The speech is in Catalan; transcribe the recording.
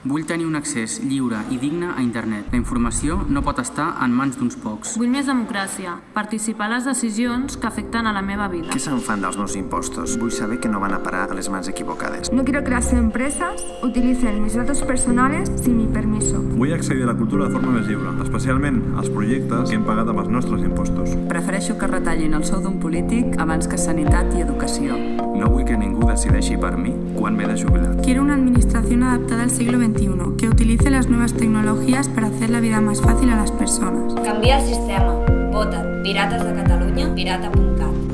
Vull tenir un accés lliure i digne a internet. La informació no pot estar en mans d'uns pocs. Vull més democràcia, participar a les decisions que afecten a la meva vida. Què se'n fan dels meus impostos? Vull saber que no van a parar a les mans equivocades. No quiero que las empresas utilicen mis datos personales sin mi permiso. Vull accedir a la cultura de forma més lliure, especialment als projectes que hem pagat amb els nostres impostos. Prefereixo que retallin el sou d'un polític abans que sanitat i educació. Que decideixi per mi quan m'he de jubilar. Quiero una administración adaptada al siglo XXI, que utilice las nuevas tecnologías para hacer la vida más fácil a las personas. Canvia el sistema. Vota Pirates de Catalunya, pirata.cat.